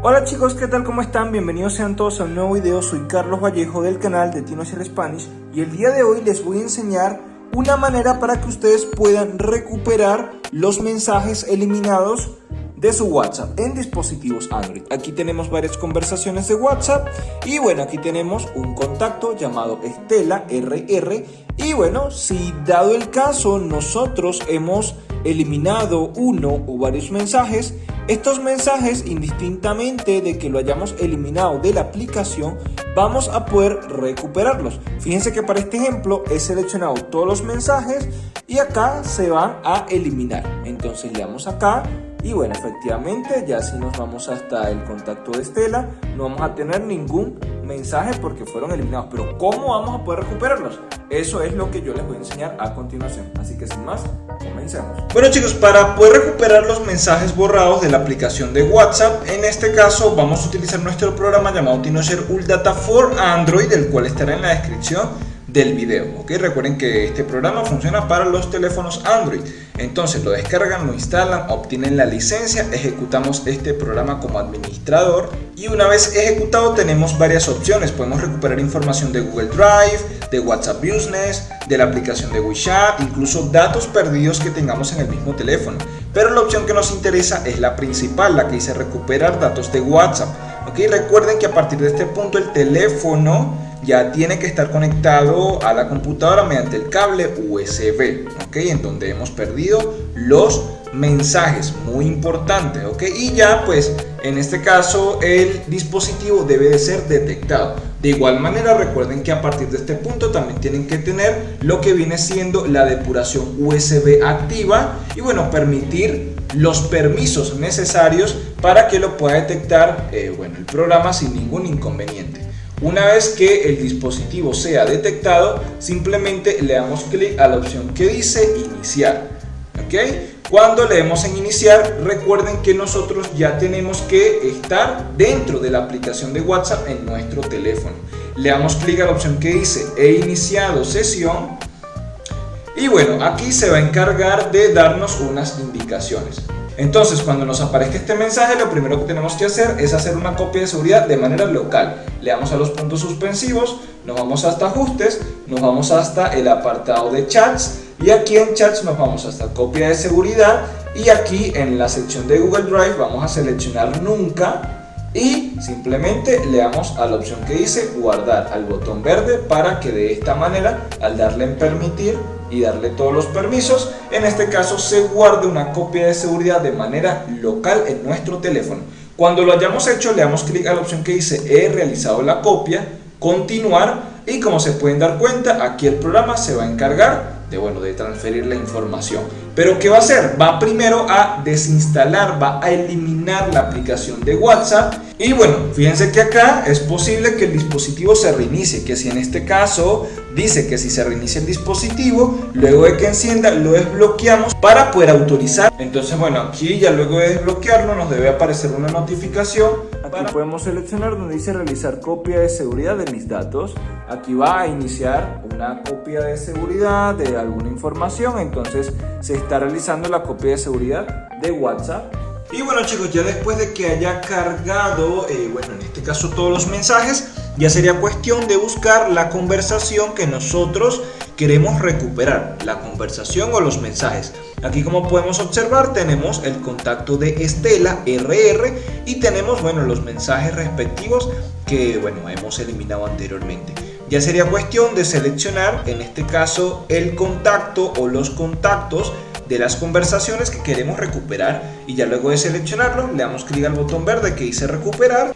Hola chicos, ¿qué tal? ¿Cómo están? Bienvenidos sean todos a un nuevo video. Soy Carlos Vallejo del canal de Tino Spanish y el día de hoy les voy a enseñar una manera para que ustedes puedan recuperar los mensajes eliminados de su WhatsApp en dispositivos Android. Aquí tenemos varias conversaciones de WhatsApp y bueno, aquí tenemos un contacto llamado Estela RR y bueno, si dado el caso nosotros hemos eliminado uno o varios mensajes, estos mensajes indistintamente de que lo hayamos eliminado de la aplicación, vamos a poder recuperarlos. Fíjense que para este ejemplo he seleccionado todos los mensajes y acá se van a eliminar. Entonces le damos acá y bueno, efectivamente, ya si nos vamos hasta el contacto de Estela, no vamos a tener ningún mensaje porque fueron eliminados. Pero ¿cómo vamos a poder recuperarlos? Eso es lo que yo les voy a enseñar a continuación. Así que sin más, comencemos. Bueno chicos, para poder recuperar los mensajes borrados de la aplicación de WhatsApp, en este caso vamos a utilizar nuestro programa llamado TinoShare Data for Android, el cual estará en la descripción del video. ¿ok? Recuerden que este programa funciona para los teléfonos Android. Entonces lo descargan, lo instalan, obtienen la licencia, ejecutamos este programa como administrador y una vez ejecutado tenemos varias opciones. Podemos recuperar información de Google Drive, de WhatsApp Business, de la aplicación de WeChat, incluso datos perdidos que tengamos en el mismo teléfono. Pero la opción que nos interesa es la principal, la que dice recuperar datos de WhatsApp. ¿ok? Recuerden que a partir de este punto el teléfono ya tiene que estar conectado a la computadora mediante el cable USB, ¿ok? En donde hemos perdido los mensajes, muy importante, ¿ok? Y ya pues en este caso el dispositivo debe de ser detectado. De igual manera recuerden que a partir de este punto también tienen que tener lo que viene siendo la depuración USB activa y bueno, permitir los permisos necesarios para que lo pueda detectar eh, bueno, el programa sin ningún inconveniente. Una vez que el dispositivo sea detectado, simplemente le damos clic a la opción que dice iniciar. ¿ok? Cuando le demos en iniciar, recuerden que nosotros ya tenemos que estar dentro de la aplicación de WhatsApp en nuestro teléfono. Le damos clic a la opción que dice he iniciado sesión y bueno, aquí se va a encargar de darnos unas indicaciones. Entonces, cuando nos aparezca este mensaje, lo primero que tenemos que hacer es hacer una copia de seguridad de manera local. Le damos a los puntos suspensivos, nos vamos hasta ajustes, nos vamos hasta el apartado de chats y aquí en chats nos vamos hasta copia de seguridad y aquí en la sección de Google Drive vamos a seleccionar nunca y simplemente le damos a la opción que dice guardar al botón verde para que de esta manera al darle en permitir y darle todos los permisos, en este caso se guarde una copia de seguridad de manera local en nuestro teléfono. Cuando lo hayamos hecho le damos clic a la opción que dice he realizado la copia, continuar y como se pueden dar cuenta aquí el programa se va a encargar de, bueno, de transferir la información. Pero ¿qué va a hacer? Va primero a desinstalar, va a eliminar la aplicación de WhatsApp y bueno, fíjense que acá es posible que el dispositivo se reinicie, que si en este caso dice que si se reinicia el dispositivo, luego de que encienda lo desbloqueamos para poder autorizar. Entonces bueno, aquí ya luego de desbloquearlo nos debe aparecer una notificación. Aquí podemos seleccionar donde dice realizar copia de seguridad de mis datos. Aquí va a iniciar una copia de seguridad de alguna información, entonces se está realizando la copia de seguridad de WhatsApp. Y bueno chicos, ya después de que haya cargado, eh, bueno en este caso todos los mensajes, ya sería cuestión de buscar la conversación que nosotros queremos recuperar, la conversación o los mensajes. Aquí como podemos observar tenemos el contacto de Estela RR y tenemos bueno los mensajes respectivos que bueno hemos eliminado anteriormente. Ya sería cuestión de seleccionar en este caso el contacto o los contactos de las conversaciones que queremos recuperar y ya luego de seleccionarlo le damos clic al botón verde que dice recuperar